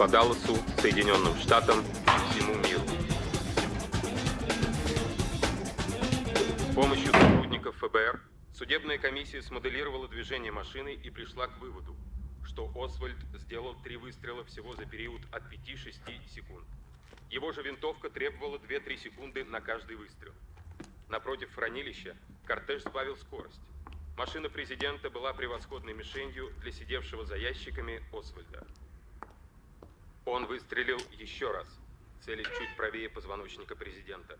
по Далласу, Соединенным Штатам и всему миру. С помощью сотрудников ФБР судебная комиссия смоделировала движение машины и пришла к выводу, что Освальд сделал три выстрела всего за период от 5-6 секунд. Его же винтовка требовала 2-3 секунды на каждый выстрел. Напротив хранилища кортеж сбавил скорость. Машина президента была превосходной мишенью для сидевшего за ящиками Освальда. Он выстрелил еще раз, целясь чуть правее позвоночника президента.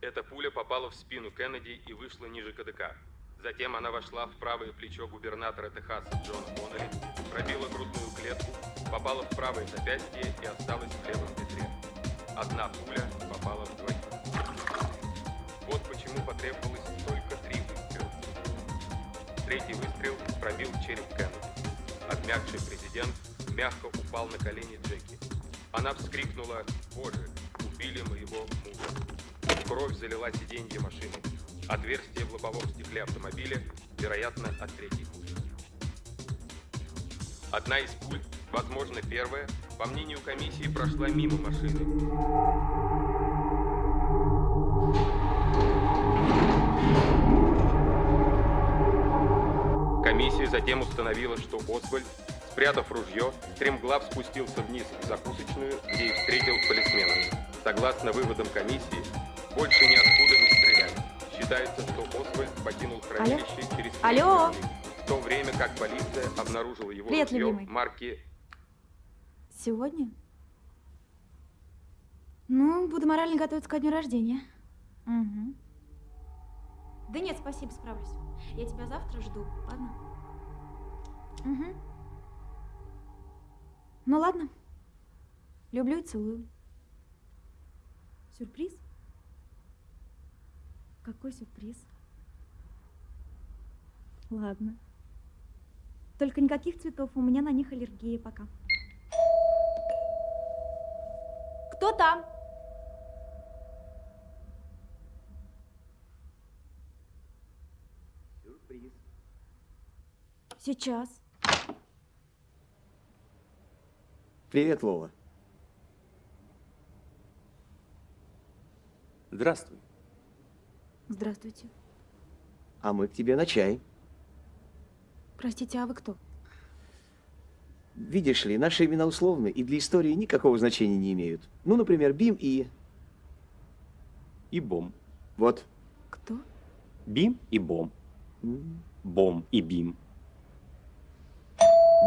Эта пуля попала в спину Кеннеди и вышла ниже КДК. Затем она вошла в правое плечо губернатора Техаса Джона Коннелли, пробила грудную клетку, попала в правое запястье и осталась в левом бедре. Одна пуля попала в двоих. Вот почему потребовалось только три выстрела. Третий выстрел пробил череп Кеннеди. Обмякший президент мягко упал на колени Джеки. Она вскрикнула «Боже, убили моего мужа». Кровь залила сиденье машины. Отверстие в лобовом стекле автомобиля, вероятно, от третьей пули. Одна из пуль, возможно, первая, по мнению комиссии, прошла мимо машины. Комиссия затем установила, что Освальд, спрятав ружье, стремглав спустился вниз в закусочную, где и встретил полисмена. Согласно выводам комиссии, больше ниоткуда не стреляли. Считается, что Освальд покинул хранилище через три Алло? в то время как полиция обнаружила его Привет, ружье любимый. марки Сегодня? Ну, буду морально готовиться ко дню рождения. Угу. Да нет, спасибо, справлюсь. Я тебя завтра жду, ладно? Угу. Ну ладно. Люблю и целую. Сюрприз? Какой сюрприз? Ладно. Только никаких цветов, у меня на них аллергия пока. Кто там? Сюрприз. Сейчас. Привет, Лола. Здравствуй. Здравствуйте. А мы к тебе на чай. Простите, а вы кто? Видишь ли, наши имена условны и для истории никакого значения не имеют. Ну, например, Бим и... И Бом. Вот. Кто? Бим и Бом. Бом и Бим.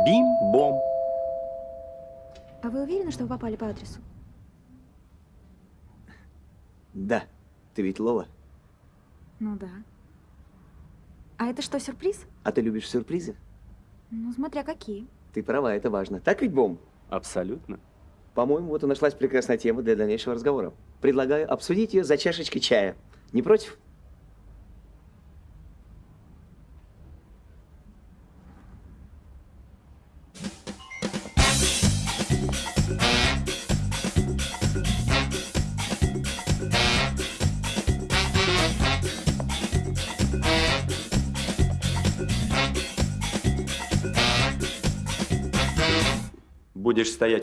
Бим, Бом. А вы уверены, что вы попали по адресу? Да. Ты ведь Лола. Ну да. А это что, сюрприз? А ты любишь сюрпризы? Ну, смотря какие. Ты права, это важно. Так ведь, Бом? Абсолютно. По-моему, вот и нашлась прекрасная тема для дальнейшего разговора. Предлагаю обсудить ее за чашечкой чая. Не против?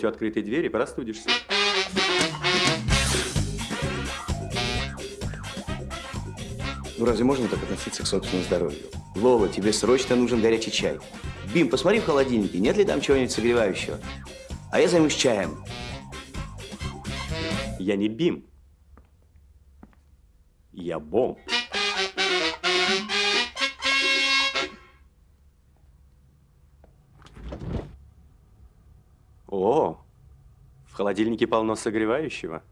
Стоять у открытой двери, простудишься. Ну разве можно так относиться к собственному здоровью? Лола, тебе срочно нужен горячий чай. Бим, посмотри в холодильнике, нет ли там чего-нибудь согревающего. А я займусь чаем. Я не Бим. Я Бом. Холодильнике полно согревающего.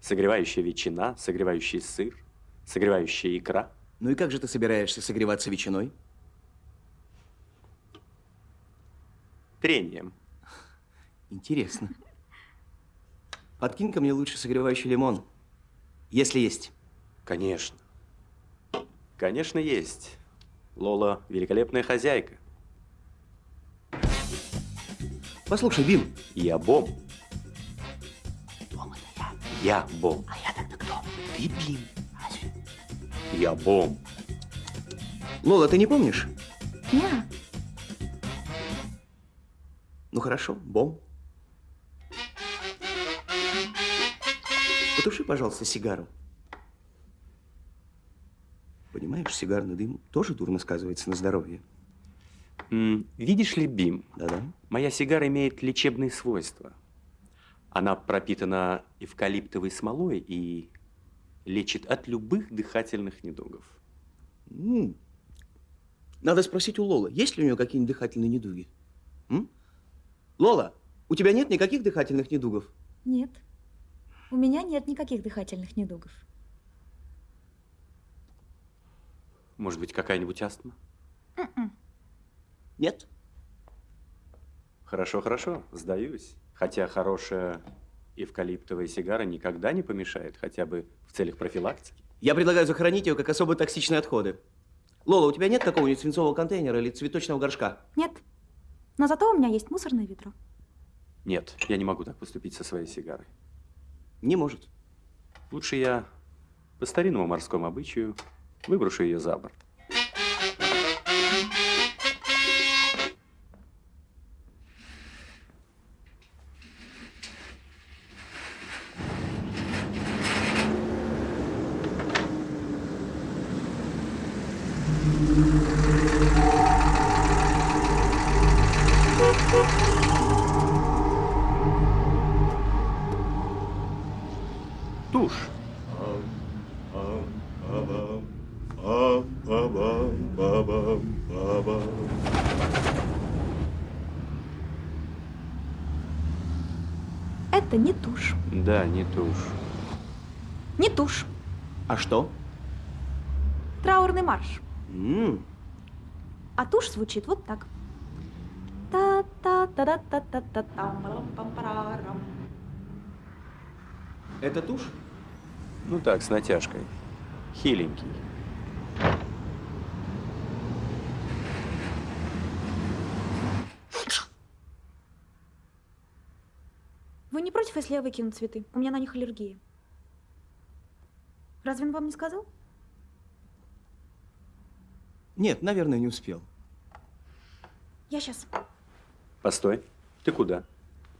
Согревающая ветчина, согревающий сыр, согревающая икра. Ну и как же ты собираешься согреваться ветчиной? Трением. Интересно. Подкинь ко мне лучше согревающий лимон. Если есть. Конечно. Конечно, есть. Лола – великолепная хозяйка. Послушай, Бим. Я Бом. Я Бом. А я тогда кто? Ты Бим. Я Бом. Лола, ты не помнишь? Не, Ну хорошо, Бом. Потуши, пожалуйста, сигару. Понимаешь, сигарный дым тоже дурно сказывается на здоровье. М, видишь ли, Бим, Да-да. моя сигара имеет лечебные свойства. Она пропитана эвкалиптовой смолой и лечит от любых дыхательных недугов. М. Надо спросить у Лолы, есть ли у нее какие-нибудь дыхательные недуги? М? Лола, у тебя нет никаких дыхательных недугов? нет. У меня нет никаких дыхательных недугов. Может быть, какая-нибудь астма? М-м. Нет? Хорошо, хорошо, сдаюсь. Хотя хорошая эвкалиптовая сигара никогда не помешает, хотя бы в целях профилактики. Я предлагаю захоронить ее как особо токсичные отходы. Лола, у тебя нет какого-нибудь свинцового контейнера или цветочного горшка? Нет. Но зато у меня есть мусорное ведро. Нет, я не могу так поступить со своей сигарой. Не может. Лучше я по старинному морскому обычаю выброшу ее за борт. Тушь. Не тушь. А что? Траурный марш. М, А тушь звучит вот так. та та та та та та та та Это тушь? Ну так, с натяжкой. Хиленький. Вы не против, если я выкину цветы? У меня на них аллергия. Разве он вам не сказал? Нет, наверное, не успел. Я сейчас. Постой. Ты куда?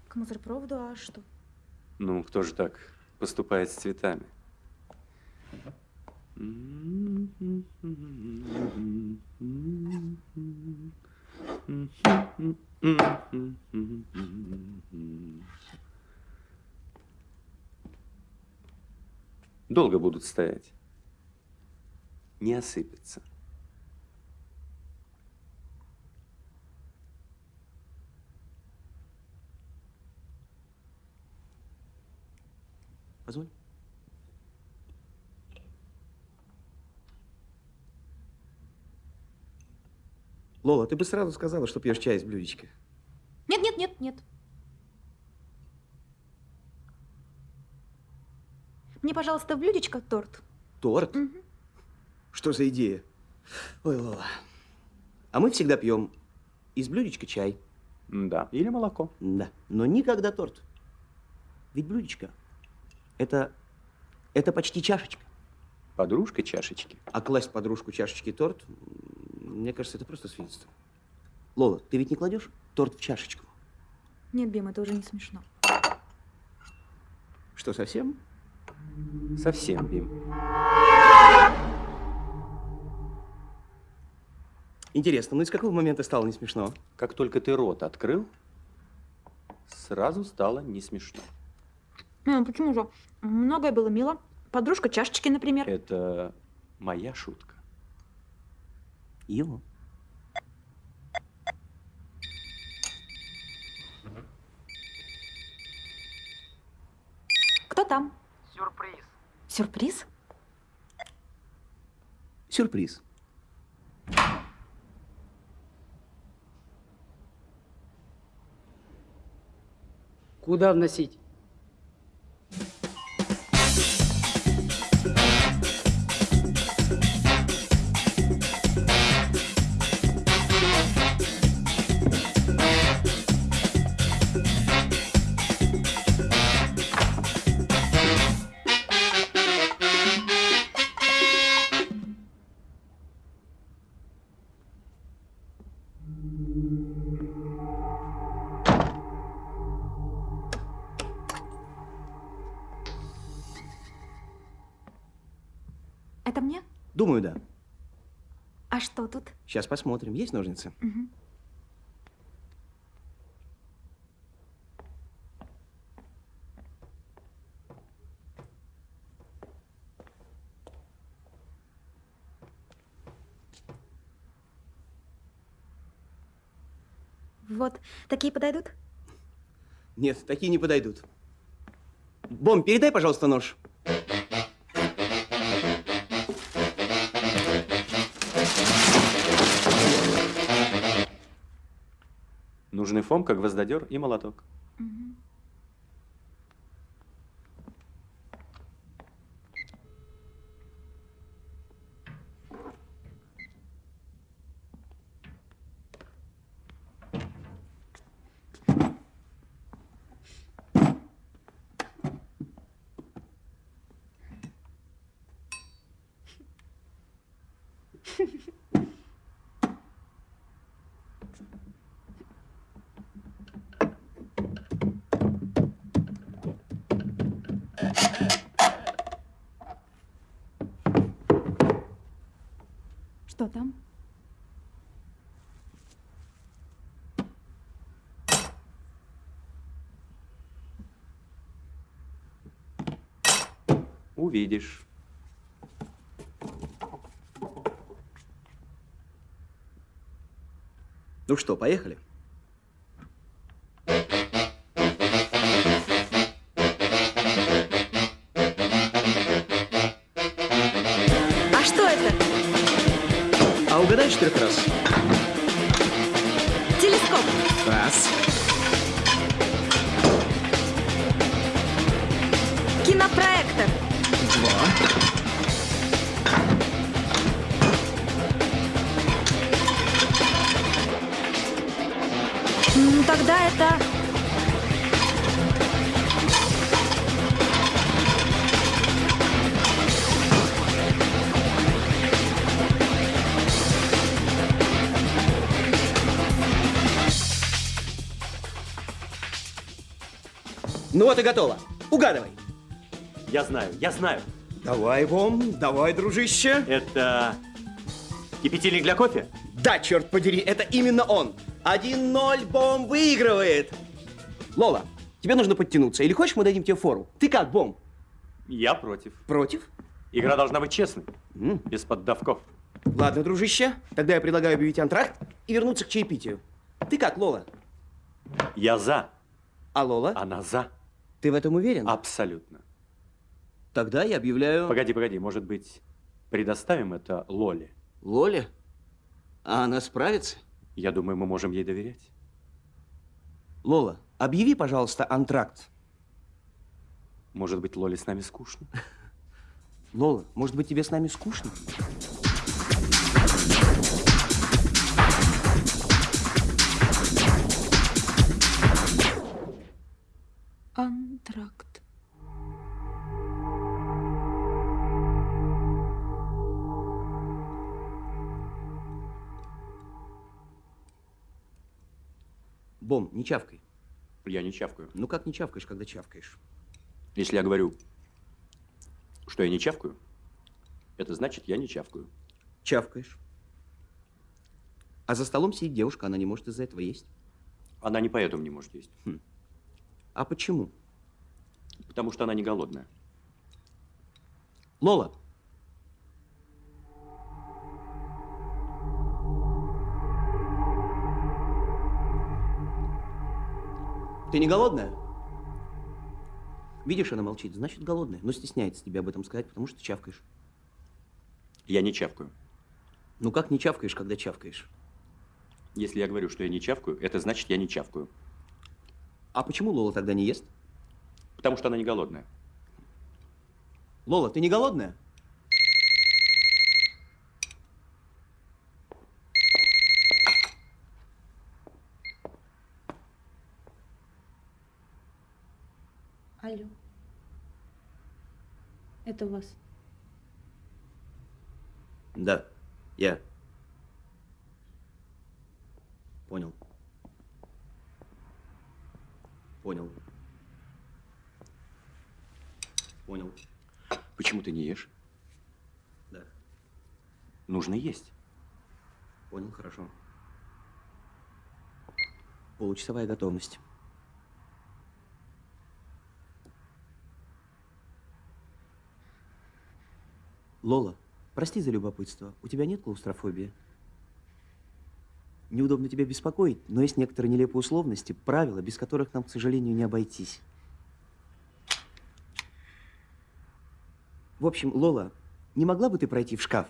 К мусоропроводу, а что? Ну, кто же так поступает с цветами? Долго будут стоять. Не осыпятся. Позволь. Лола, ты бы сразу сказала, что пьешь чай из блюдечка. Нет, нет, нет, нет. Мне, пожалуйста, в блюдечко торт. Торт? Мгм. Что за идея? Ой, Лола. А мы всегда пьем из блюдечка чай. Да. Или молоко. Да, но никогда торт. Ведь блюдечко – это, это почти чашечка. Подружка чашечки. А класть подружку чашечки торт, мне кажется, это просто свинство. Лола, ты ведь не кладешь торт в чашечку? Нет, Бим, это уже не смешно. Что, совсем? Совсем, Бим. Интересно, ну и с какого момента стало не смешно? Как только ты рот открыл, сразу стало не смешно. Ну, почему же? Многое было мило. Подружка чашечки, например. Это моя шутка. Его. Кто там? Сюрприз. Сюрприз? Сюрприз. Куда вносить? Думаю, да. А что тут? Сейчас посмотрим. Есть ножницы? Мгм. Вот, такие подойдут? Нет, такие не подойдут. Бом, передай, пожалуйста, нож. Нужны Фомка, гвоздодер и молоток. Мгм. Увидишь. Ну что, поехали? А что это? А угадай четырех раз. Вот и готово. Угадывай. Я знаю, я знаю. Давай, Бом, давай, дружище. Это кипятильник для кофе? Да, черт подери, это именно он. 1-0 Бом выигрывает. Лола, тебе нужно подтянуться. Или хочешь, мы дадим тебе фору? Ты как, Бом? Я против. Против? Игра должна быть честной, М, без поддавков. Ладно, дружище, тогда я предлагаю объявить антракт и вернуться к чаепитию. Ты как, Лола? Я за, А Лола? она за. Ты в этом уверен? Абсолютно. Тогда я объявляю... Погоди, погоди, может быть, предоставим это Лоле? Лоле? А она справится? Я думаю, мы можем ей доверять. Лола, объяви, пожалуйста, антракт. Может быть, Лоле с нами скучно? Лола, может быть, тебе с нами скучно? Антракт. Бом, не чавкай. Я не чавкаю. Ну как не чавкаешь, когда чавкаешь? Если я говорю, что я не чавкаю, это значит, я не чавкаю. Чавкаешь. А за столом сидит девушка, она не может из-за этого есть. Она не поэтому не может есть. А почему? Потому что она не голодная. Лола. Ты не голодная? Видишь, она молчит, значит голодная, но стесняется тебе об этом сказать, потому что чавкаешь. Я не чавкаю. Ну как не чавкаешь, когда чавкаешь? Если я говорю, что я не чавкаю, это значит, я не чавкаю. А почему Лола тогда не ест? Потому что она не голодная. Лола, ты не голодная? Алло. Это у вас. Да, я. Понял. Понял. Понял. Почему ты не ешь? Да. Нужно есть. Понял, хорошо. Получасовая готовность. Лола, прости за любопытство. У тебя нет клаустрофобии? Неудобно тебя беспокоить, но есть некоторые нелепые условности, правила, без которых нам, к сожалению, не обойтись. В общем, Лола, не могла бы ты пройти в шкаф?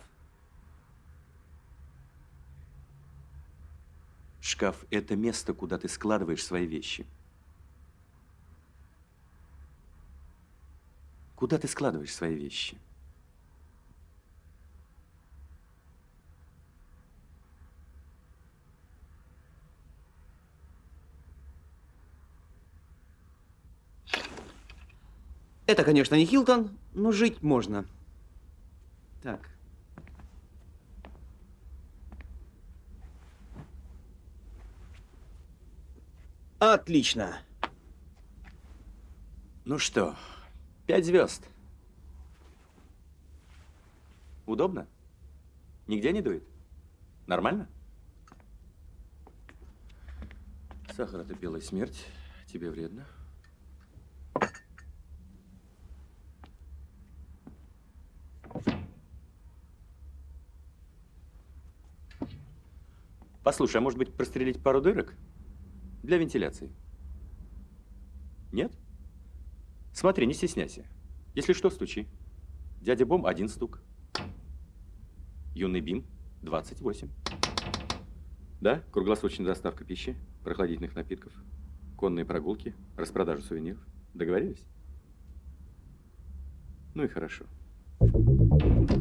Шкаф – это место, куда ты складываешь свои вещи. Куда ты складываешь свои вещи? Это, конечно, не Хилтон, но жить можно. Так. Отлично. Ну что, пять звезд. Удобно? Нигде не дует? Нормально? Сахар – это белая смерть. Тебе вредно. Послушай, а может быть прострелить пару дырок? Для вентиляции. Нет? Смотри, не стесняйся. Если что, стучи. Дядя Бом – один стук. Юный Бим – 28. Да, круглосуточная доставка пищи, прохладительных напитков, конные прогулки, распродажа сувениров. Договорились? Ну и хорошо. Да.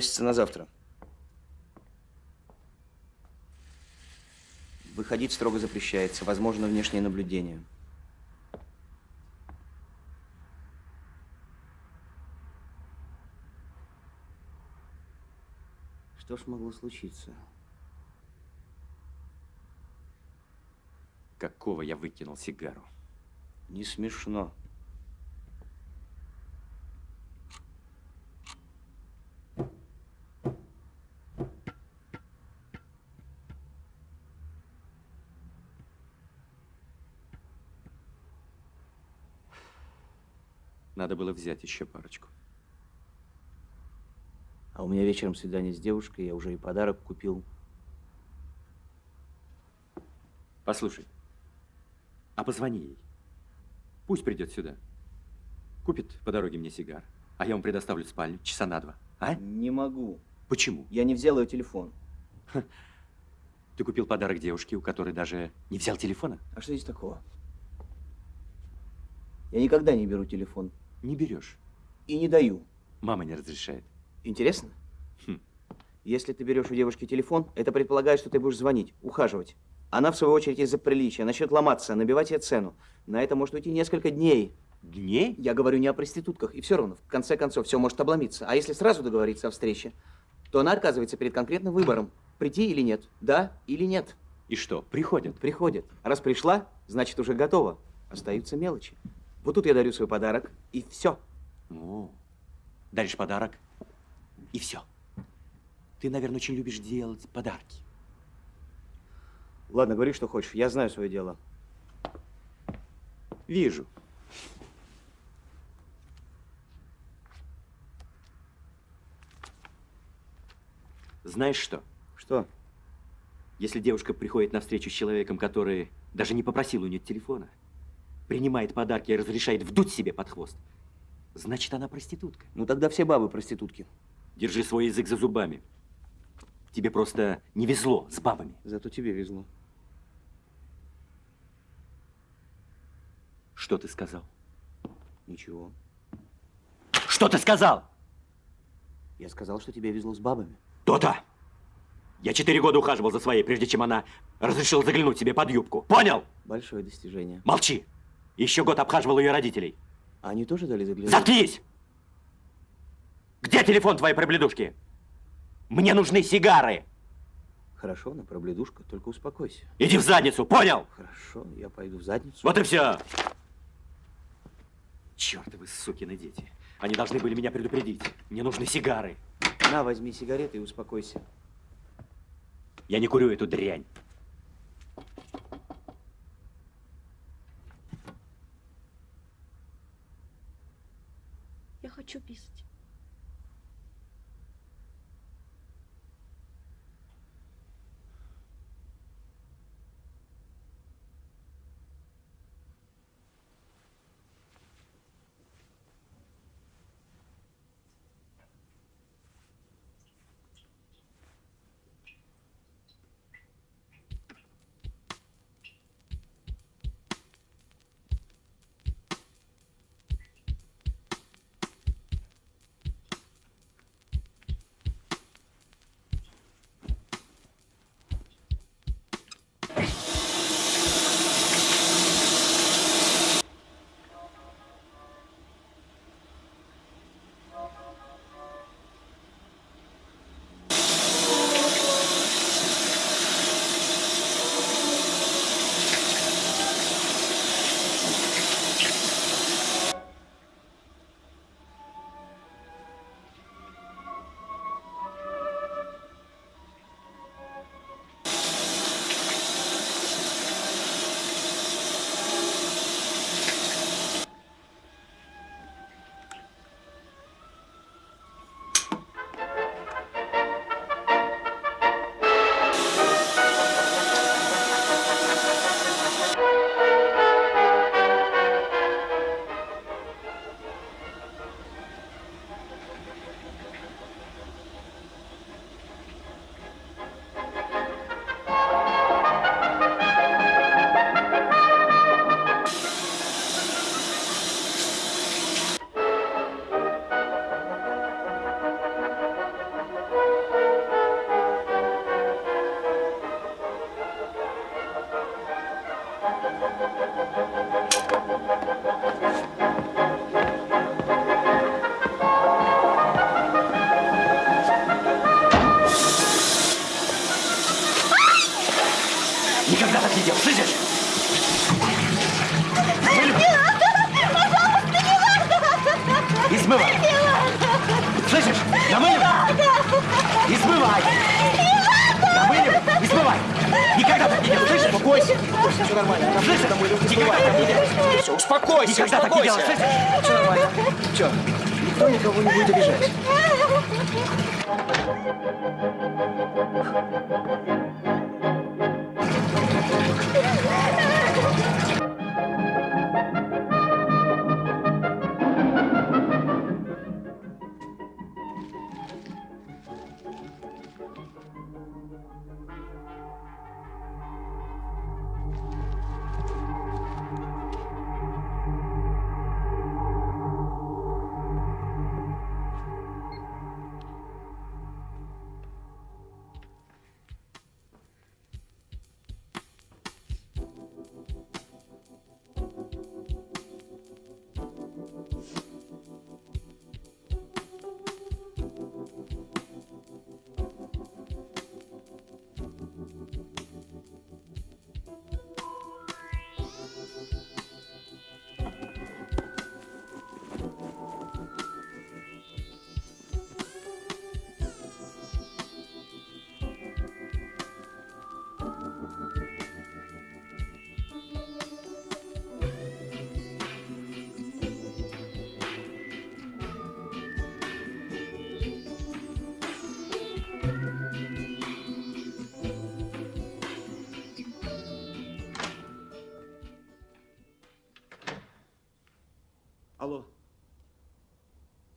Переносится на завтра. Выходить строго запрещается. Возможно внешнее наблюдение. Что ж могло случиться? Какого я выкинул сигару? Не смешно. Надо было взять еще парочку. А у меня вечером свидание с девушкой, я уже и подарок купил. Послушай, а позвони ей. Пусть придет сюда. Купит по дороге мне сигар, а я вам предоставлю спальню часа на два. А? Не могу. Почему? Я не взял ее телефон. Ты купил подарок девушке, у которой даже не взял телефона? А что здесь такого? Я никогда не беру телефон. Не берешь. И не даю. Мама не разрешает. Интересно? Хм. Если ты берешь у девушки телефон, это предполагает, что ты будешь звонить, ухаживать. Она, в свою очередь, из-за приличия начнет ломаться, набивать ей цену. На это может уйти несколько дней. Дней? Я говорю не о проститутках. И все равно, в конце концов, все может обломиться. А если сразу договориться о встрече, то она оказывается перед конкретным выбором. Прийти или нет. Да или нет. И что, приходят? Приходит. Раз пришла, значит, уже готова. Остаются мелочи. Вот тут я дарю свой подарок, и все. О, даришь подарок, и все. Ты, наверное, очень любишь делать подарки. Ладно, говори, что хочешь. Я знаю свое дело. Вижу. Знаешь что? Что? Если девушка приходит на встречу с человеком, который даже не попросил у нее телефона, принимает подарки и разрешает вдуть себе под хвост, значит, она проститутка. Ну тогда все бабы проститутки. Держи свой язык за зубами. Тебе просто не везло с бабами. Зато тебе везло. Что ты сказал? Ничего. Что ты сказал? Я сказал, что тебе везло с бабами. То-то! Я четыре года ухаживал за своей, прежде чем она разрешила заглянуть себе под юбку. Понял? Большое достижение. Молчи! Еще год обхаживал ее родителей. Они тоже дали заглянуть? Заткнись! Где телефон твоей пробледушки? Мне нужны сигары. Хорошо, на пробледушка, только успокойся. Иди в задницу, понял? Хорошо, я пойду в задницу. Вот и все. Чертовы сукины дети. Они должны были меня предупредить. Мне нужны сигары. На, возьми сигареты и успокойся. Я не курю эту дрянь. Хочу писать.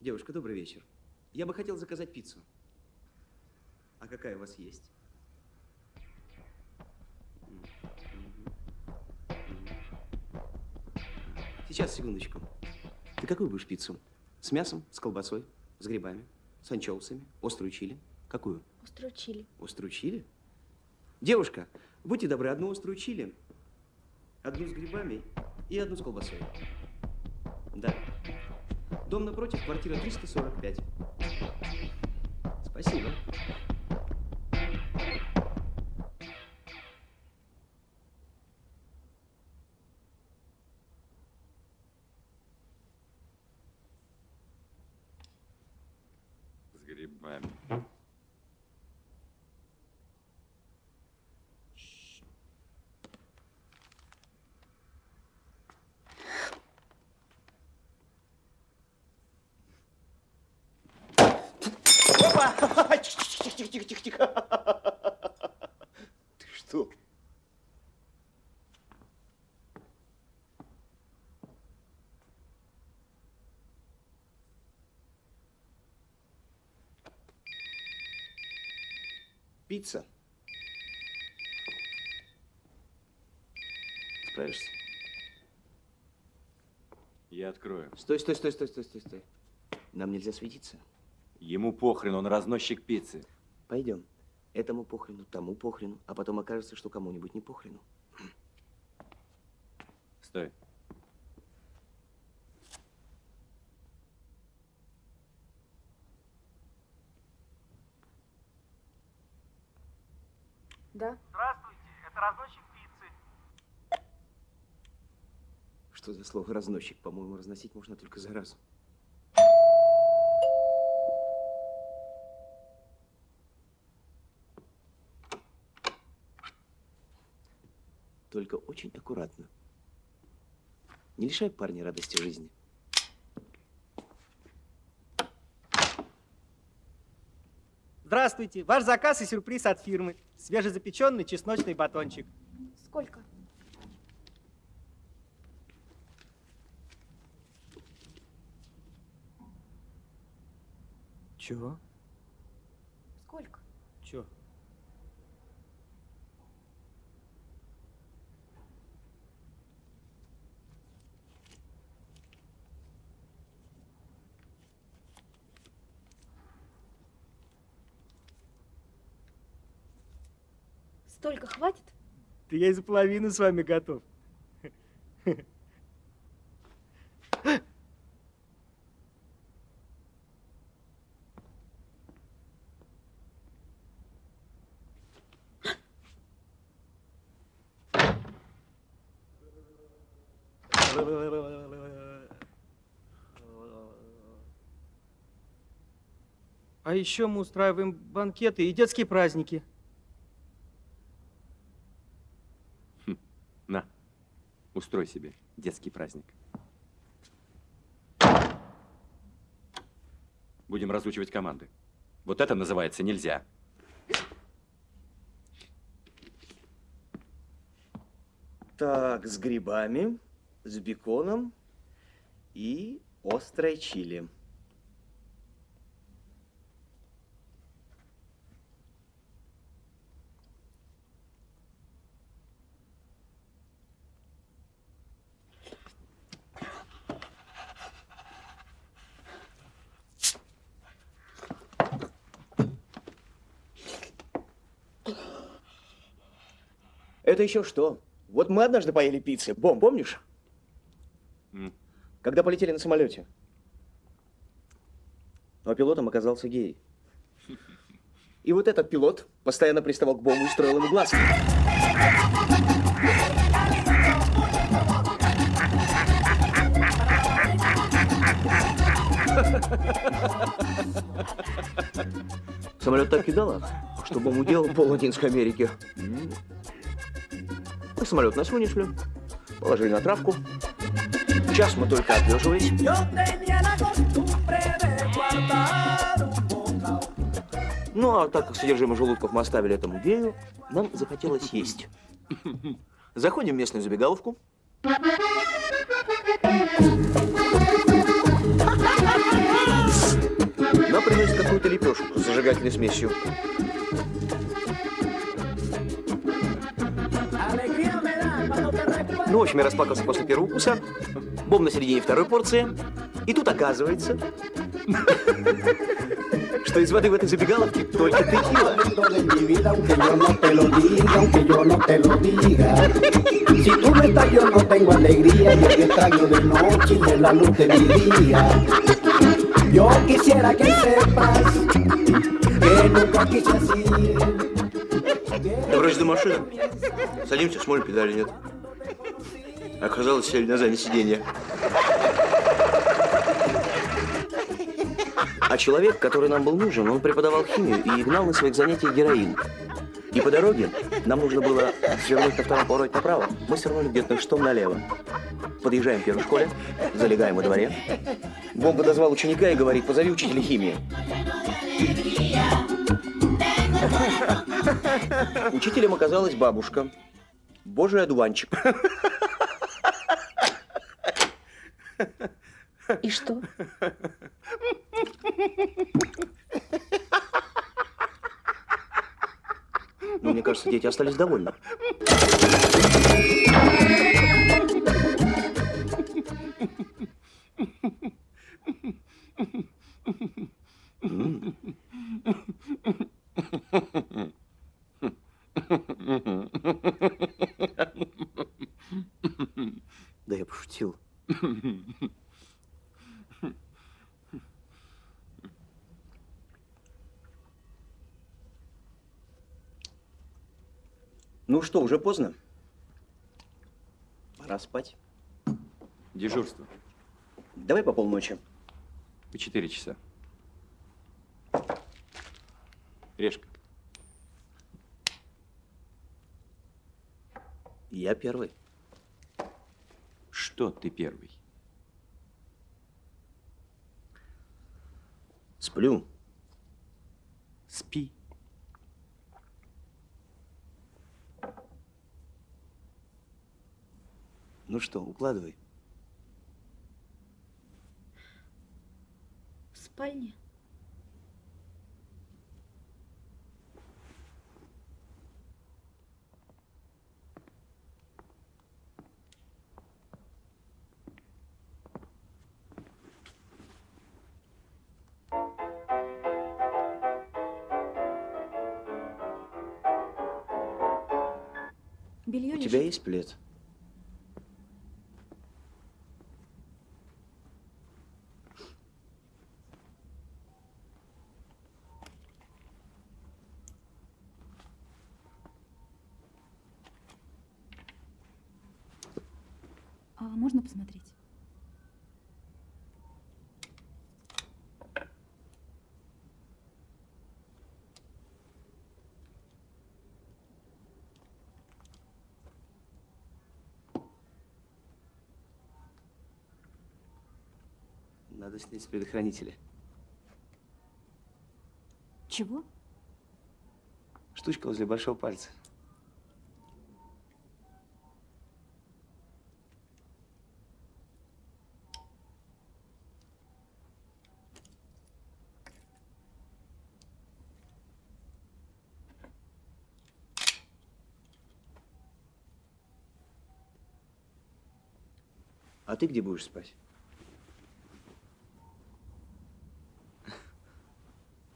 Девушка, добрый вечер. Я бы хотел заказать пиццу. А какая у вас есть? Сейчас, секундочку. Ты какую будешь пиццу? С мясом, с колбасой, с грибами, с анчоусами, острую чили? Какую? Острую чили. Острую чили? Девушка, будьте добры, одну острую чили, одну с грибами и одну с колбасой. Дом напротив, квартира 345. Спасибо. С грибами. Опа! Тихо, тихо, тихо, тихо, тихо. Ты что? Пицца. Справишься? Я открою. Стой, стой, стой, стой, стой, стой, стой. Нам нельзя светиться. Ему похрен, он разносчик пиццы. Пойдем. Этому похрену, тому похрену, а потом окажется, что кому-нибудь не похрену. Стой. Да? Здравствуйте, это разносчик пиццы. Что за слово разносчик? По-моему, разносить можно только заразу. Только очень аккуратно. Не лишай парня радости жизни. Здравствуйте, ваш заказ и сюрприз от фирмы. Свежезапеченный чесночный батончик. Сколько? Чего? Сколько? Столько хватит? Да я и за половину с вами готов. А еще мы устраиваем банкеты и детские праздники. Устрой себе детский праздник. Будем разучивать команды. Вот это называется нельзя. Так, с грибами, с беконом и острой чили. Это еще что? Вот мы однажды поели пиццы. Бом, помнишь? М. Когда полетели на самолете. А пилотом оказался гей. И вот этот пилот постоянно приставал к Бому и строил ему глазки. Самолет так кидало, что Бом уделал пол Латинской Америки. Мы самолет на шли, положили на травку. Час мы только отлеживались. Ну, а так как содержимое желудков мы оставили этому гею, нам захотелось есть. Заходим в местную забегаловку. Нам приносят какую-то лепешку с зажигательной смесью. Ну, в общем, я расплакался после первого укуса. Бом на середине второй порции. И тут оказывается, что из воды в этой забегаловке только текила. Si tú no estás, yo no tengo alegría, yo te extraño de noche y de la luz de mi día. Yo quisiera que sepas que nunca quise así. Добрались до машины. Садимся, смотрим, педали нет. Оказалось, сели на заднее сиденье. А человек, который нам был нужен, он преподавал химию и гнал на своих занятиях героин. И по дороге нам нужно было свернуть на втором повороте направо. Мы свернули где-то штом налево. Подъезжаем к первой школе, залегаем во дворе. Бом подозвал ученика и говорит, позови учителя химии. Учителем оказалась бабушка. Божий одуванчик. И что? Ну, мне кажется, дети остались довольны. М. Да я пошутил. Ну что, уже поздно? Пора спать. Дежурство. Давай по полночи. По 4 часа. Решка. Я первый. Что ты первый? Сплю. Спи. Ну что, укладывай. Тебя есть плед? А можно посмотреть? Надо снять с предохранителя. Чего? Штучка возле большого пальца. А ты где будешь спать?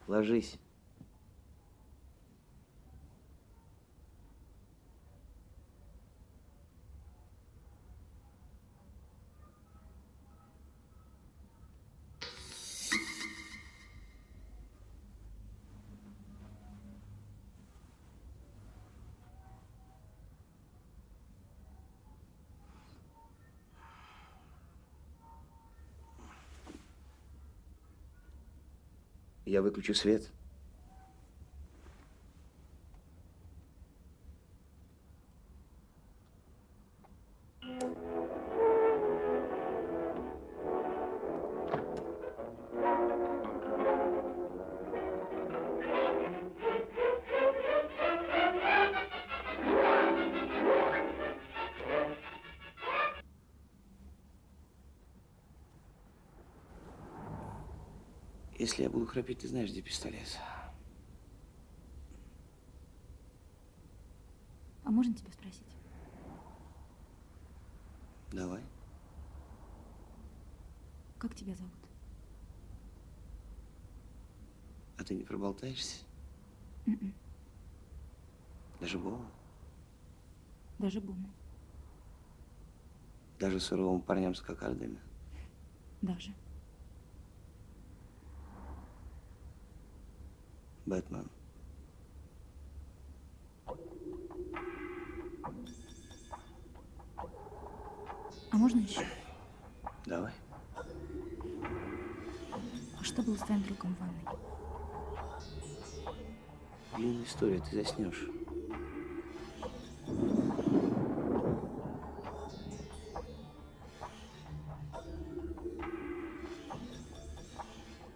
Ложись. Я выключу свет. Если я буду храпеть, ты знаешь, где пистолет. А можно тебя спросить? Давай. Как тебя зовут? А ты не проболтаешься? Мгм. Даже Бома? Даже Бума. Даже суровым парням с кокардами? Даже. Бэтмен. А можно еще? Давай. А что было с твоим другом в ванной? Длинная история, ты заснешь.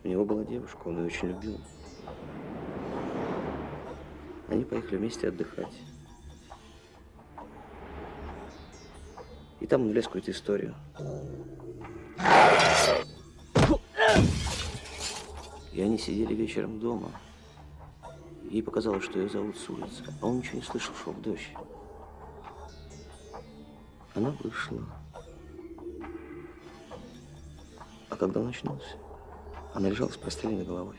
У него была девушка, он ее очень любил. Они поехали вместе отдыхать. И там он влез в какую-то историю. И они сидели вечером дома. Ей показалось, что ее зовут с улицы. А он ничего не слышал, шел дождь. Она вышла. А когда он очнулся, она лежала с простреленной головой.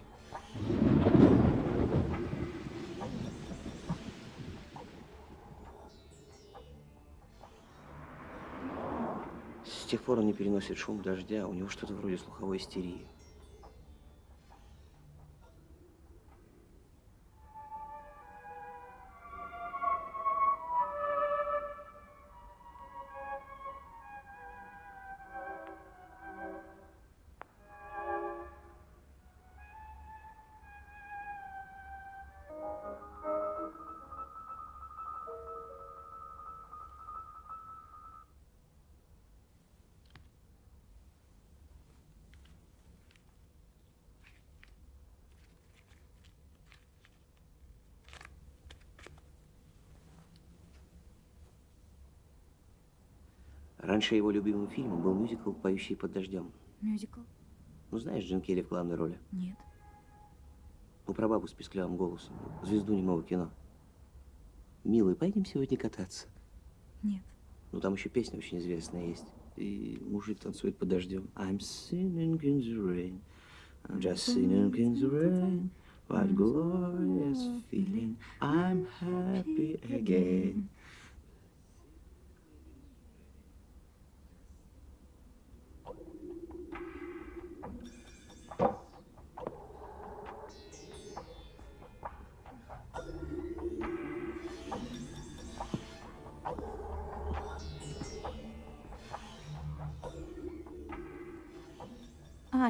Тех пор он не переносит шум дождя, у него что-то вроде слуховой истерии. Раньше его любимым фильмом был мюзикл «Поющий под дождем». Мюзикл? Ну, знаешь, Джин Келли в главной роли. Нет. Ну, про бабу с писклявым голосом. Звезду немого кино. Милый, пойдем сегодня кататься. Нет. Ну, там еще песня очень известная есть. И мужик танцует под дождем. I'm singing in the rain. I'm just singing in the rain. What glorious feeling. I'm happy again.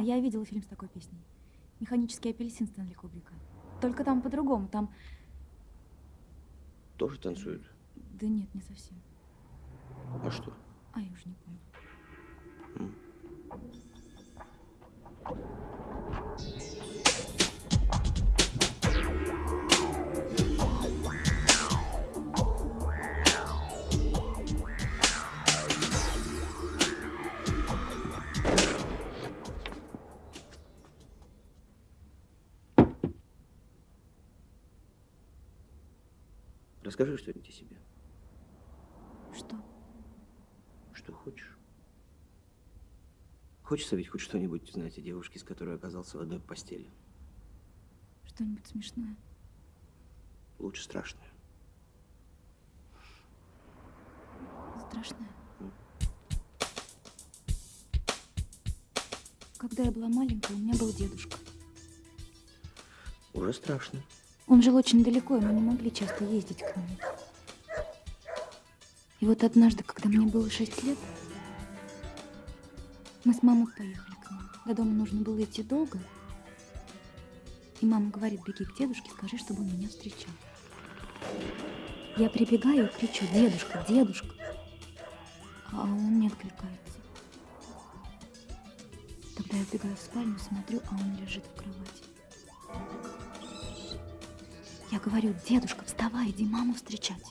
Я видела фильм с такой песней. «Механический апельсин» Стэнли Кубрика. Только там по-другому. Там... Тоже танцуют? Да нет, не совсем. А что? А, я уже не помню. Расскажи что-нибудь о себе. Что? Что хочешь. Хочется ведь хоть что-нибудь знать о девушке, с которой оказался в одной постели. Что-нибудь смешное? Лучше страшное. Страшное? Когда я была маленькая, у меня был дедушка. Уже страшно. Он жил очень далеко, и мы не могли часто ездить к нему. И вот однажды, когда мне было шесть лет, мы с мамой поехали к нему. До дома нужно было идти долго. И мама говорит, беги к дедушке, скажи, чтобы он меня встречал. Я прибегаю и кричу, дедушка, дедушка. А он не откликается. Тогда я вбегаю в спальню, смотрю, а он лежит в кровати. Я говорю, дедушка, вставай, иди маму встречать.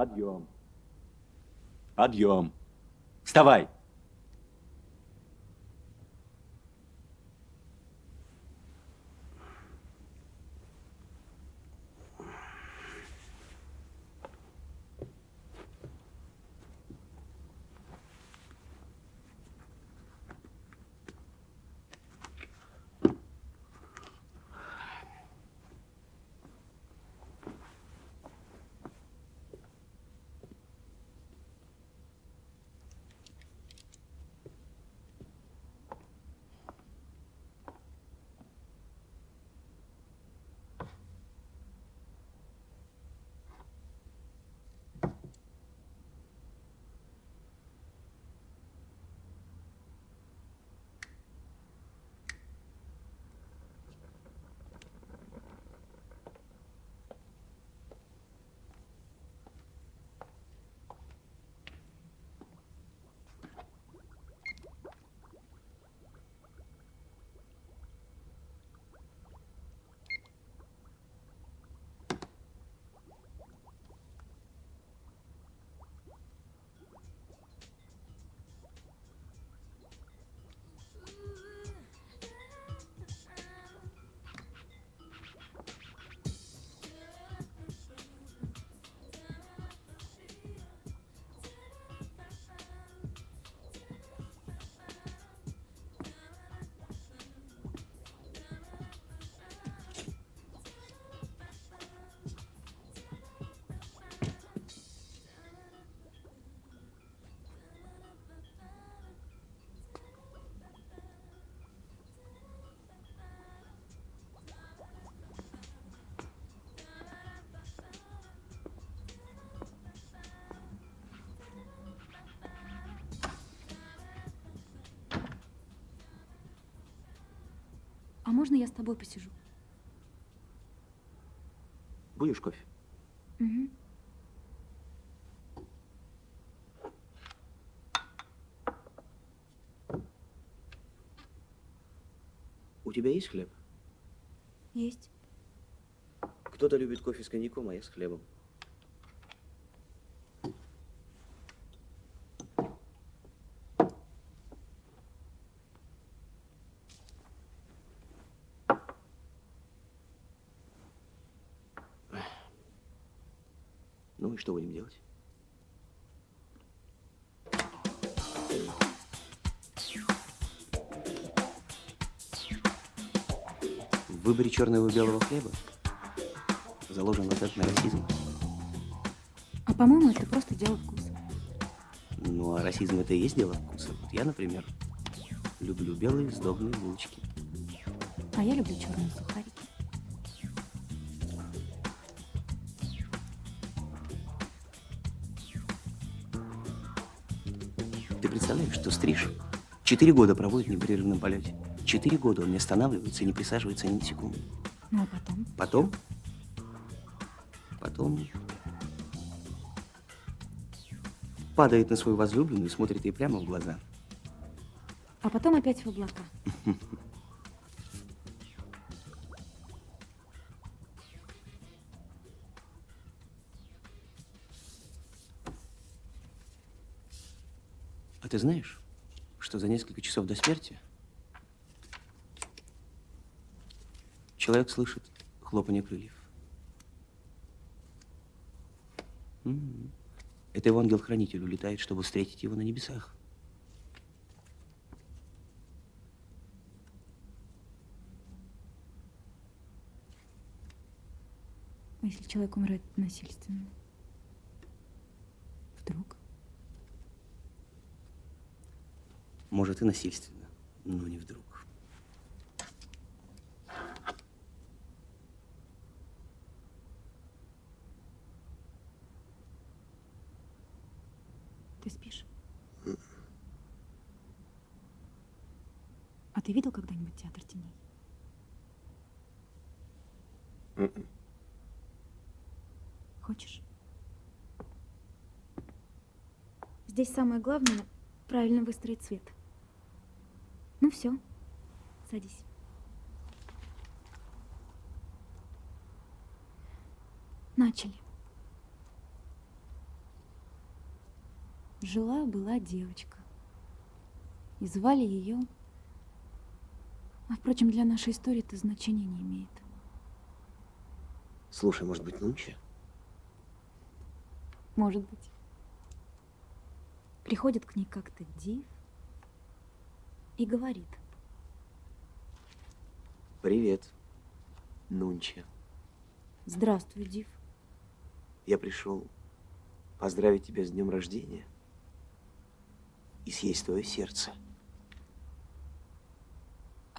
Подъем. Подъем. Вставай. Можно я с тобой посижу? Будешь кофе? Угу. У тебя есть хлеб? Есть. Кто-то любит кофе с коньяком, а я с хлебом. Выборе черного и белого хлеба заложен латентный расизм. А по-моему, это просто дело вкуса. Ну, а расизм это и есть дело вкуса. Вот я, например, люблю белые сдобные булочки. А я люблю черные сухарики. Ты представляешь, что стриж четыре года проводит в непрерывном полете? Четыре года он не останавливается и не присаживается ни на секунду. Ну а потом? Потом? Потом падает на свою возлюбленную и смотрит ей прямо в глаза. А потом опять в облака. А ты знаешь, что за несколько часов до смерти человек слышит хлопанье крыльев? М. Это его ангел-хранитель улетает, чтобы встретить его на небесах. А если человек умирает насильственно? Вдруг? Может, и насильственно, но не вдруг. Ты спишь? А ты видел когда-нибудь театр теней? Хочешь? Здесь самое главное правильно выстроить цвет. Ну все, садись. Начали. Жила-была девочка. И звали ее... А, впрочем, для нашей истории это значения не имеет. Слушай, может быть, Нунча? Может быть. Приходит к ней как-то Див и говорит. Привет, Нунча. Здравствуй, Див. Я пришел поздравить тебя с днем рождения и съесть твое сердце.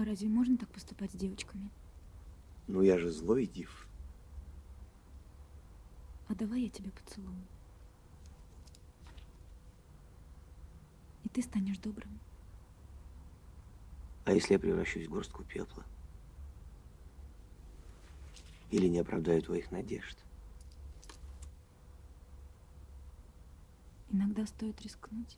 А разве можно так поступать с девочками? Ну, я же злой, Див. А давай я тебя поцелую. И ты станешь добрым. А если я превращусь в горстку пепла? Или не оправдаю твоих надежд? Иногда стоит рискнуть.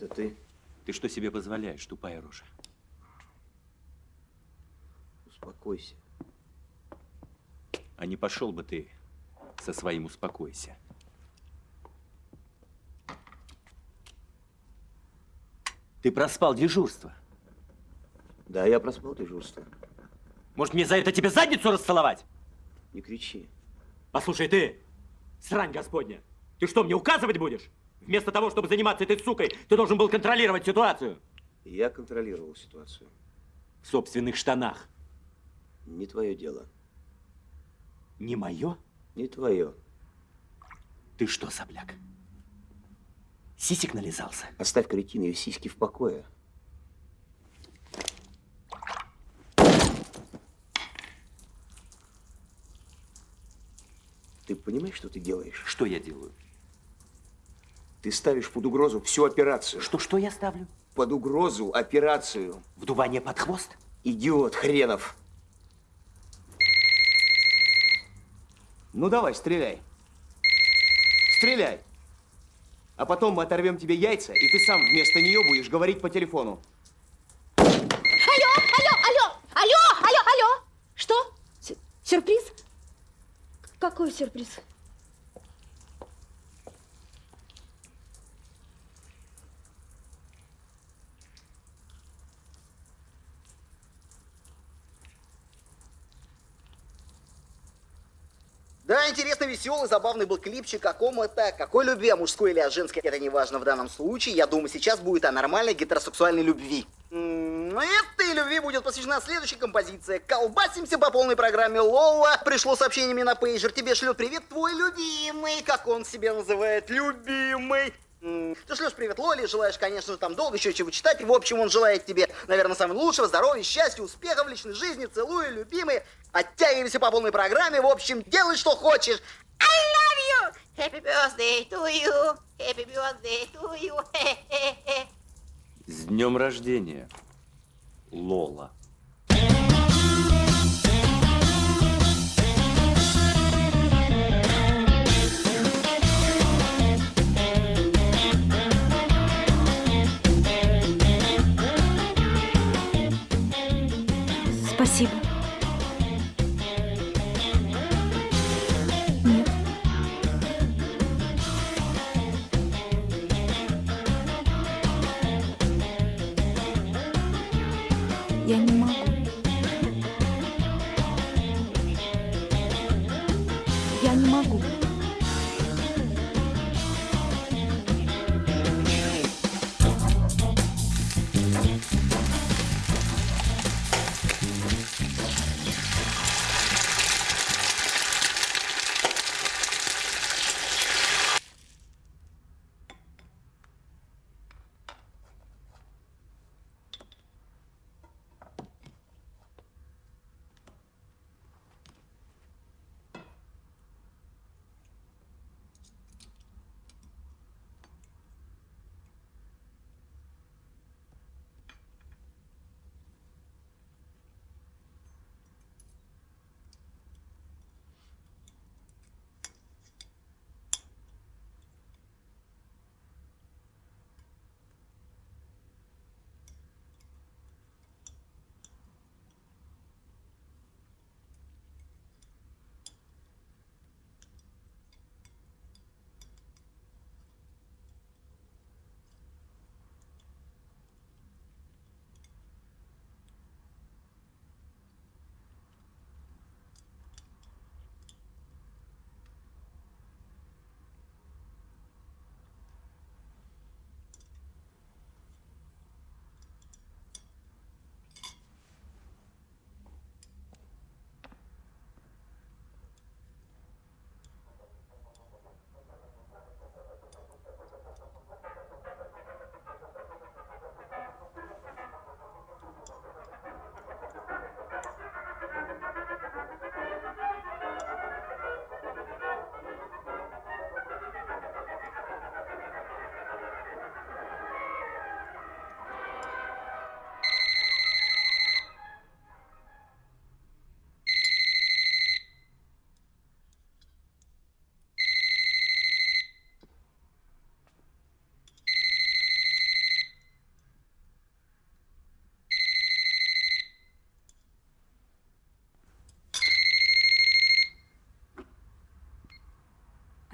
Это ты? Ты что себе позволяешь, тупая рожа? Успокойся. А не пошел бы ты со своим «успокойся». Ты проспал дежурство. Да, я проспал дежурство. Может, мне за это тебе задницу расцеловать? Не кричи. Послушай, ты, срань господня, ты что, мне указывать будешь? Вместо того, чтобы заниматься этой сукой, ты должен был контролировать ситуацию. Я контролировал ситуацию. В собственных штанах. Не твое дело. Не мое? Не твое. Ты что, сопляк? Сисек нализался? Оставь кретин ее сиськи в покое. Ты понимаешь, что ты делаешь? Что я делаю? Ты ставишь под угрозу всю операцию. Что, что я ставлю? Под угрозу операцию. Вдувание под хвост? Идиот хренов. Ну давай, стреляй. Стреляй. А потом мы оторвем тебе яйца, и ты сам вместо нее будешь говорить по телефону. Алло, алло, алло, алло, алло, алло. Что? С- Сюрприз? Какой сюрприз? Да, интересно, веселый, забавный был клипчик. О ком это? Какой любви? О мужской или о женской? Это не важно в данном случае. Я думаю, сейчас будет о нормальной гетеросексуальной любви. М, Ну, этой любви будет посвящена следующая композиция. Колбасимся по полной программе Лола. Пришло сообщение мне на пейджер. Тебе шлет привет твой любимый. Как он себя называет? Любимый. Ты шлешь привет Лоле, желаешь, конечно же, там долго еще чего читать. И, в общем, он желает тебе, наверное, самого лучшего, здоровья, счастья, успеха в личной жизни. Целую, любимый. Оттягивайся по полной программе. В общем, делай, что хочешь. I love you! Happy birthday to you! Happy birthday to you! С днем рождения, Лола.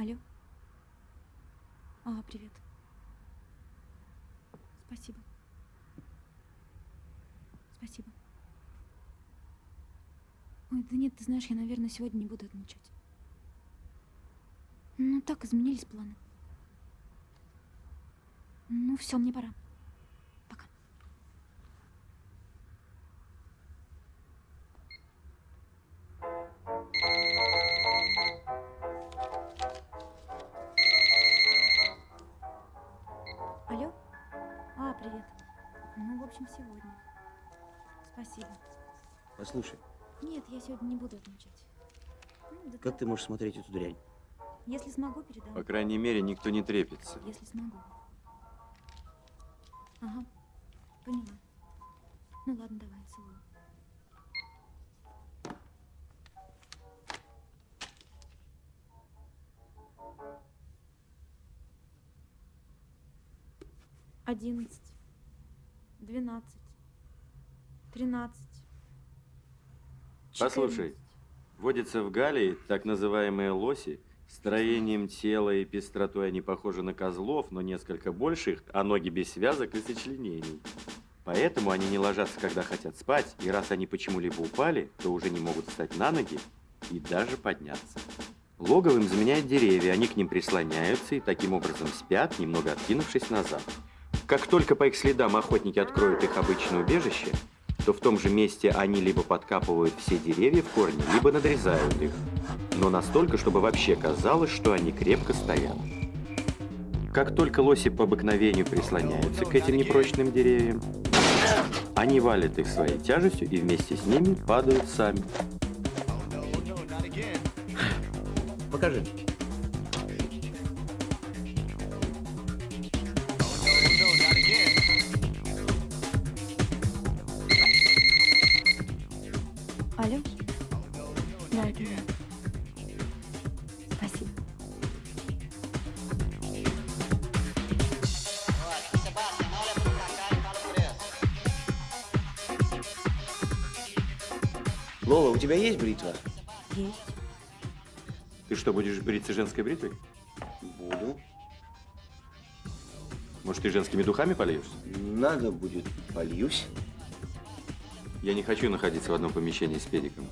Алло? А, привет. Спасибо. Спасибо. Ой, да нет, ты знаешь, я, наверное, сегодня не буду отмечать. Ну, так изменились планы. Ну, все, мне пора. Привет. Ну, в общем, сегодня. Спасибо. Послушай, Нет, я сегодня не буду отмечать. Ну, да как ты можешь смотреть эту дрянь? Если смогу, передам. По крайней мере, никто не трепится. Если смогу. Ага, поняла. Ну ладно, давай, целую. Одиннадцать, двенадцать, тринадцать. Послушай, водятся в Галлии так называемые лоси. Строением тела и пестротой они похожи на козлов, но несколько больше их, а ноги без связок и сочленений. Поэтому они не ложатся, когда хотят спать, и раз они почему-либо упали, то уже не могут встать на ноги и даже подняться. Логово им заменяют деревья, они к ним прислоняются и таким образом спят, немного откинувшись назад. Как только по их следам охотники откроют их обычное убежище, то в том же месте они либо подкапывают все деревья в корне, либо надрезают их. Но настолько, чтобы вообще казалось, что они крепко стоят. Как только лоси по обыкновению прислоняются к этим непрочным деревьям, они валят их своей тяжестью и вместе с ними падают сами. Покажи. Бритва? Есть. Ты что, будешь бриться женской бритвой? Буду. Может, ты женскими духами польешься? Надо будет, польюсь. Я не хочу находиться в одном помещении с педиком.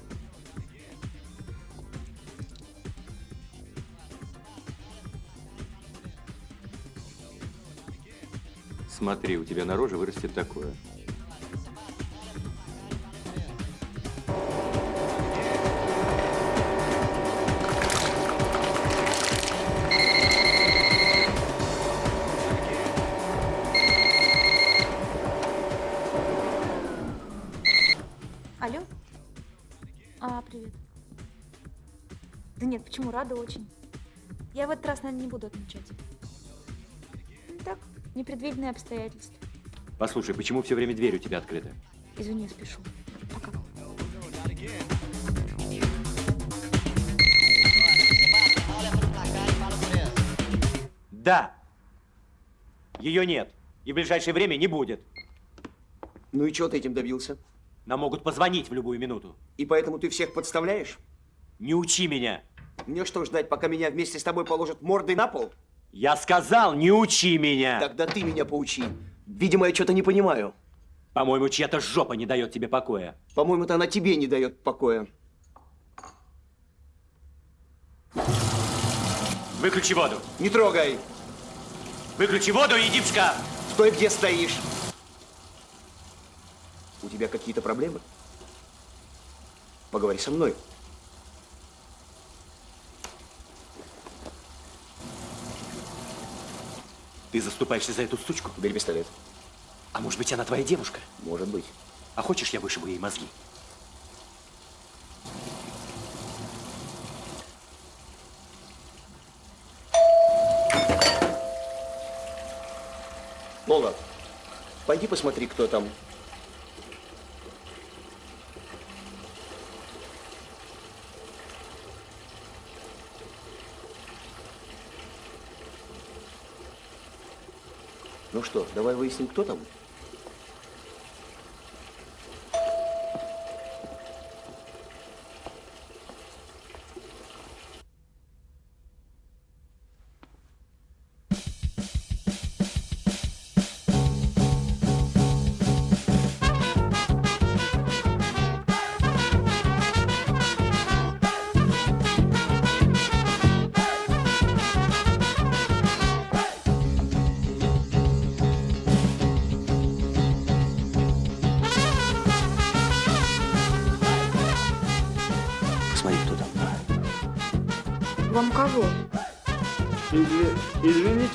Смотри, у тебя на роже вырастет такое. Привет. Да нет, почему? Рада очень. Я в этот раз, наверное, не буду отмечать. Ну, так, непредвиденные обстоятельства. Послушай, почему все время дверь у тебя открыта? Извини, я спешу. Пока. Да. Ее нет. И в ближайшее время не будет. Ну и чего ты этим добился? Нам могут позвонить в любую минуту. И поэтому ты всех подставляешь? Не учи меня. Мне что, ждать, пока меня вместе с тобой положат мордой на пол? Я сказал, не учи меня. Тогда ты меня поучи. Видимо, я что-то не понимаю. По-моему, чья-то жопа не дает тебе покоя. По-моему, это она тебе не дает покоя. Выключи воду. Не трогай. Выключи воду и иди в шкаф. Стой, где стоишь. У тебя какие-то проблемы? Поговори со мной. Ты заступаешься за эту сучку? Бери пистолет. А может быть, она твоя девушка? Может быть. А хочешь, я вышибу ей мозги? Лола, пойди посмотри, кто там. Ну что, давай выясним, кто там.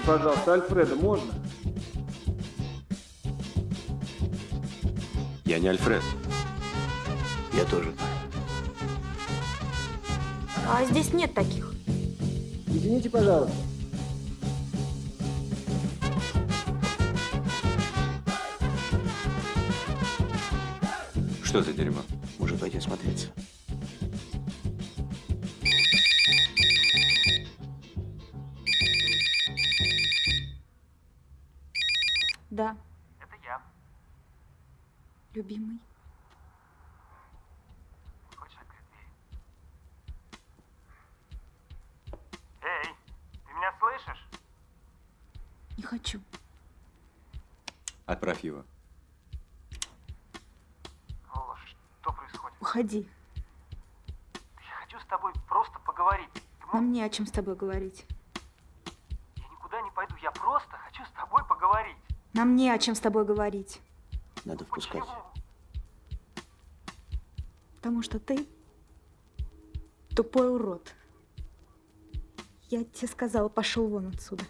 Пожалуйста, Альфреда можно? Я не Альфред. Я тоже. А здесь нет таких. Извините, пожалуйста. Что за дерьмо? Может пойти осмотреться. О чем с тобой говорить. Я никуда не пойду, я просто хочу с тобой поговорить. Нам не о чем с тобой говорить. Надо впускать. Почему? Потому что ты тупой урод. Я тебе сказала, пошел вон отсюда.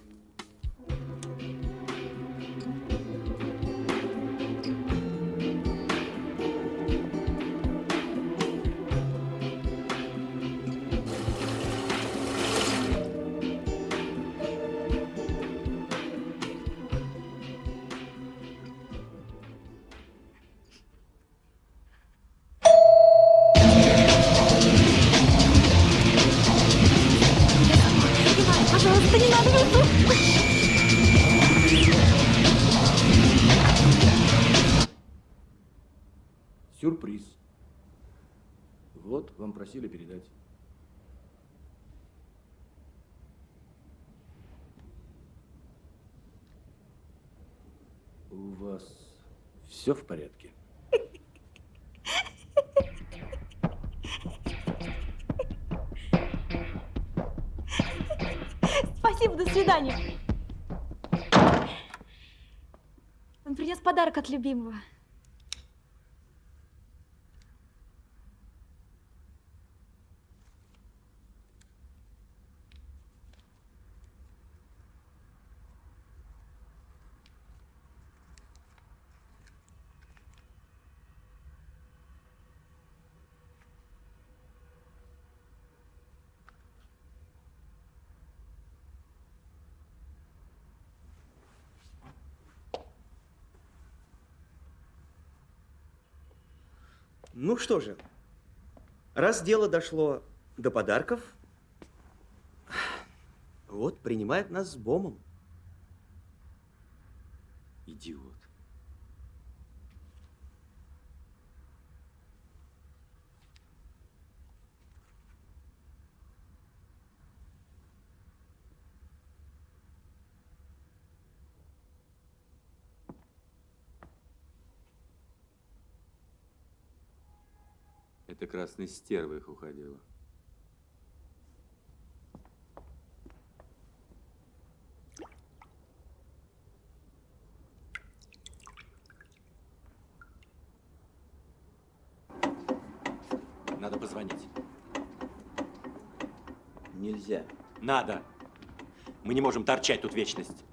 Подарок от любимого. Ну что же, раз дело дошло до подарков, вот принимает нас с бомом. Идиот. Это красный стерва их уходила. Надо позвонить. Нельзя. Надо. Мы не можем торчать тут вечность.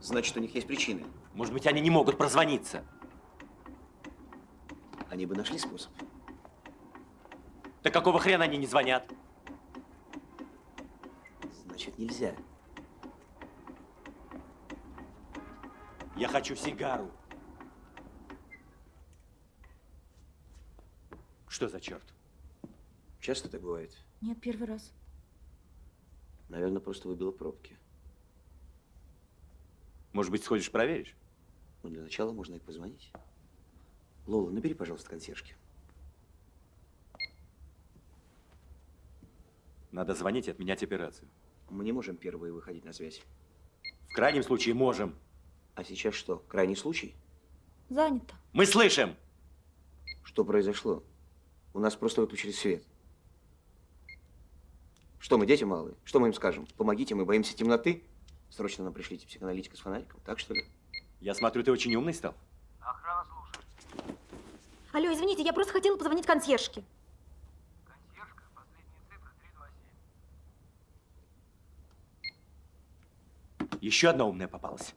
Значит, у них есть причины. Может быть, они не могут прозвониться. Они бы нашли способ. Да какого хрена они не звонят? Значит, нельзя. Я хочу сигару. Что за черт? Часто так бывает. Нет, первый раз. Наверное, просто выбило пробки. Может быть, сходишь проверишь? Ну, для начала можно и позвонить. Лола, набери, пожалуйста, консьержки. Надо звонить и отменять операцию. Мы не можем первые выходить на связь. В крайнем случае можем. А сейчас что, крайний случай? Занято. Мы слышим. Что произошло? У нас просто выключили свет. Что мы, дети малые? Что мы им скажем? Помогите, мы боимся темноты? Срочно нам пришлите психоаналитика с фонариком, так что ли? Я смотрю, ты очень умный стал. Охрана слушает. Алло, извините, я просто хотела позвонить консьержке. Еще одна умная попалась.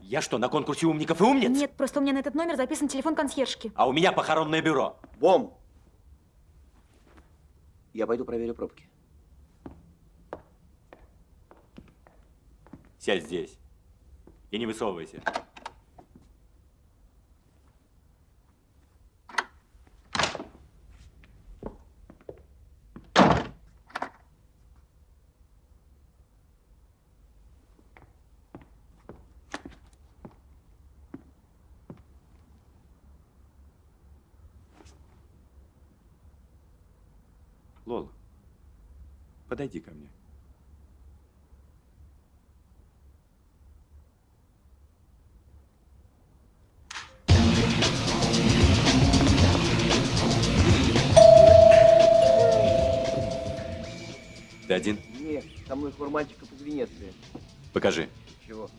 Я что, на конкурсе умников и умниц? Нет, просто у меня на этот номер записан телефон консьержки. А у меня похоронное бюро. Бом! Я пойду проверю пробки. Сядь здесь. И не высовывайся. Лола, подойди ко мне. Ты один? Нет, со мной хурманчиков из Венеции. Покажи. Чего?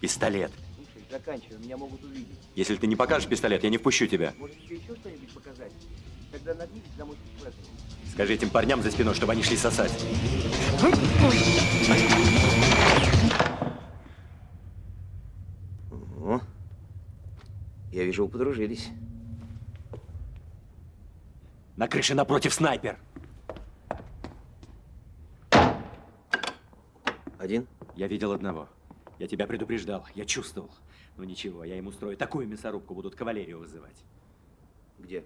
Пистолет. Слушай, заканчивай, меня могут увидеть. Если ты не покажешь пистолет, я не впущу тебя. Может, тебе Скажи этим парням за спиной, чтобы они шли сосать. О, я вижу, вы подружились. На крыше напротив снайпер. Один? Я видел одного. Я тебя предупреждал, я чувствовал. Но ничего, я им устрою такую мясорубку, будут кавалерию вызывать. Где?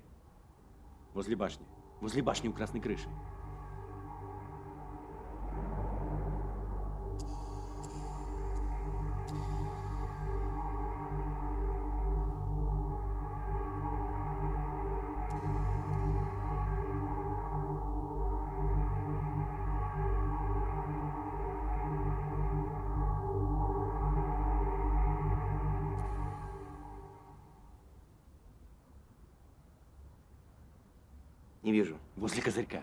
Возле башни. Возле башни у красной крыши. Не вижу. Возле козырька.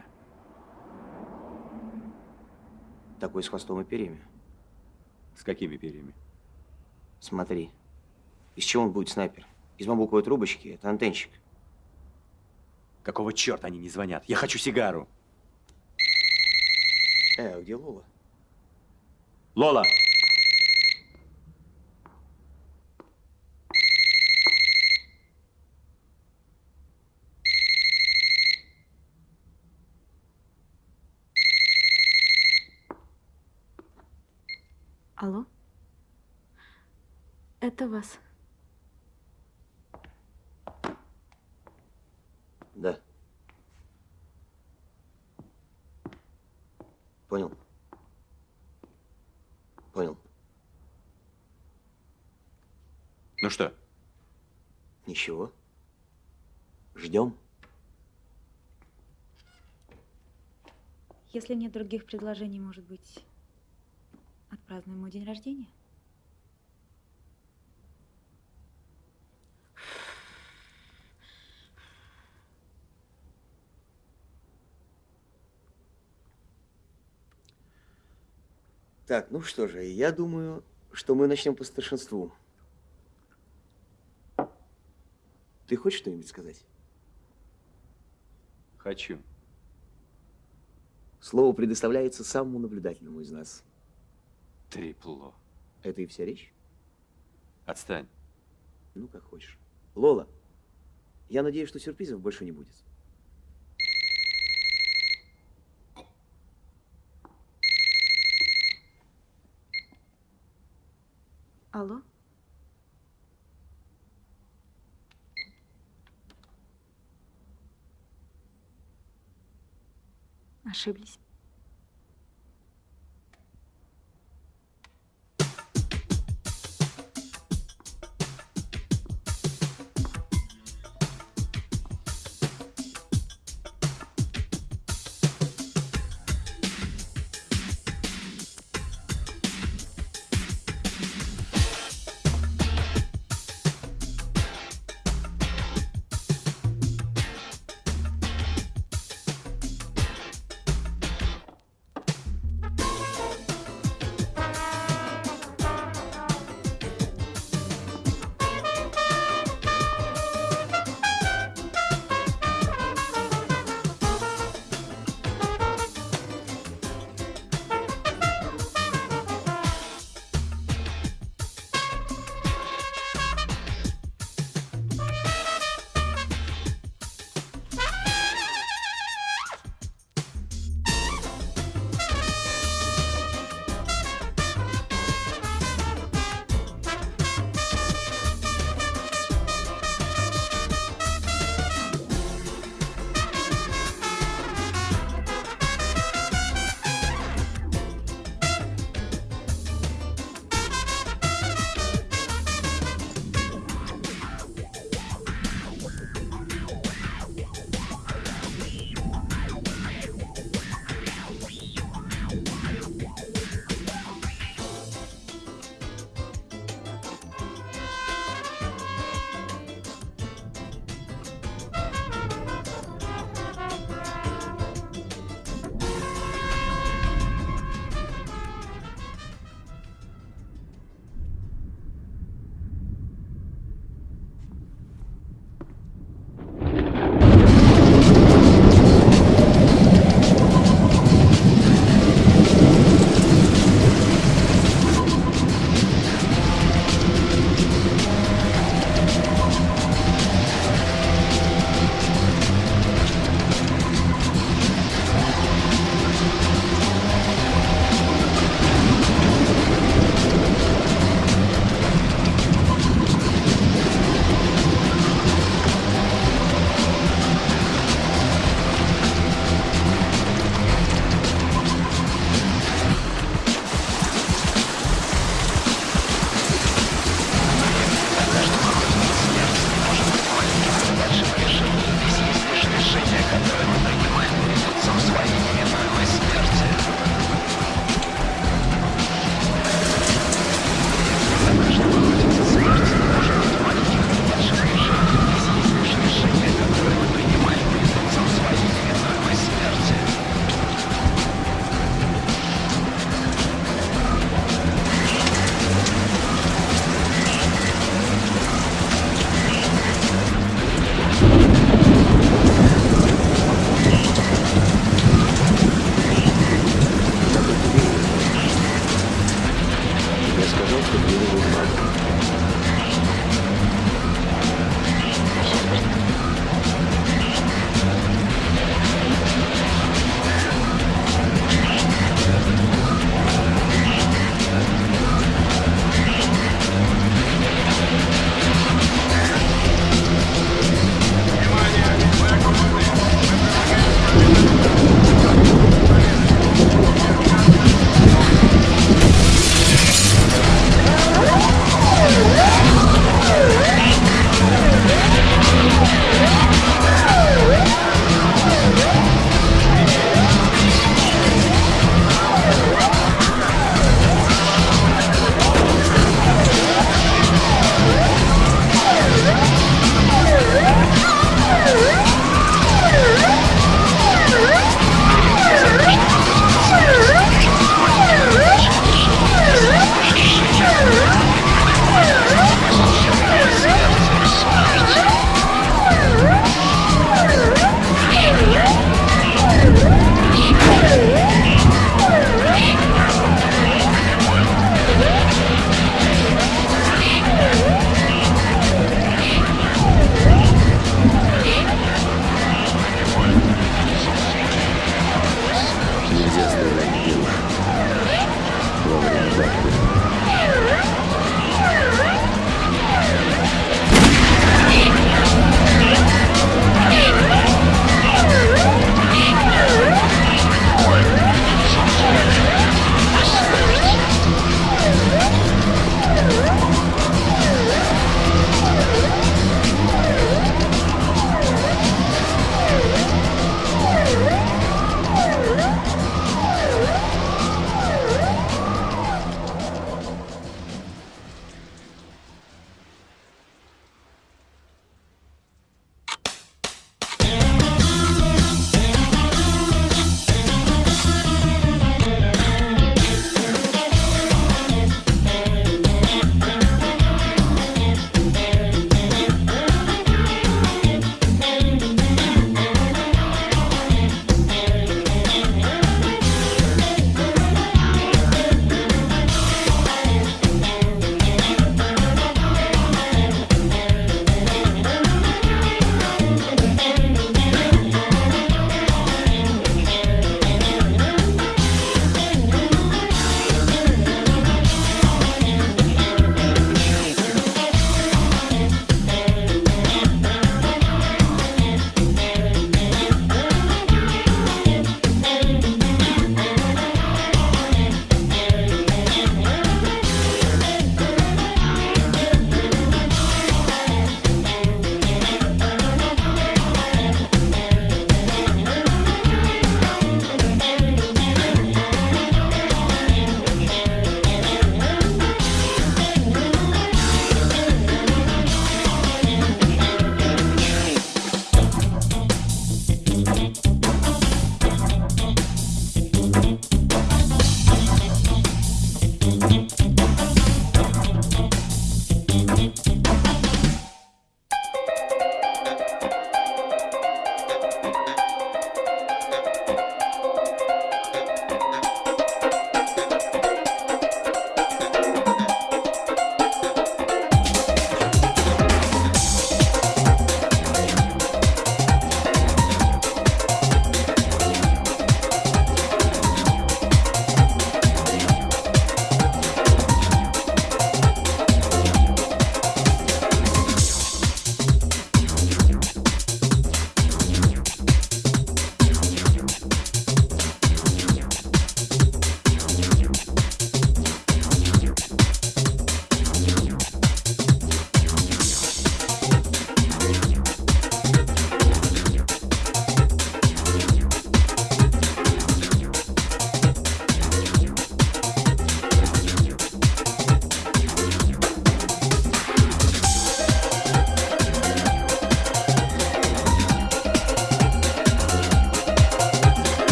Такой с хвостом и перьями. С какими перьями? Смотри. Из чего он будет снайпер? Из бамбуковой трубочки? Это антенщик. Какого черта они не звонят? Я хочу сигару. Э, а где Лола? Лола! Алло? Это вас. Да. Понял. Понял. Ну что? Ничего. Ждем. Если нет других предложений, может быть, отпразднуем мой день рождения? Так, ну что же, я думаю, что мы начнем по старшинству. Ты хочешь что-нибудь сказать? Хочу. Слово предоставляется самому наблюдательному из нас. Трипло. Это и вся речь? Отстань. Ну, как хочешь. Лола, я надеюсь, что сюрпризов больше не будет. Алло? Ошиблись.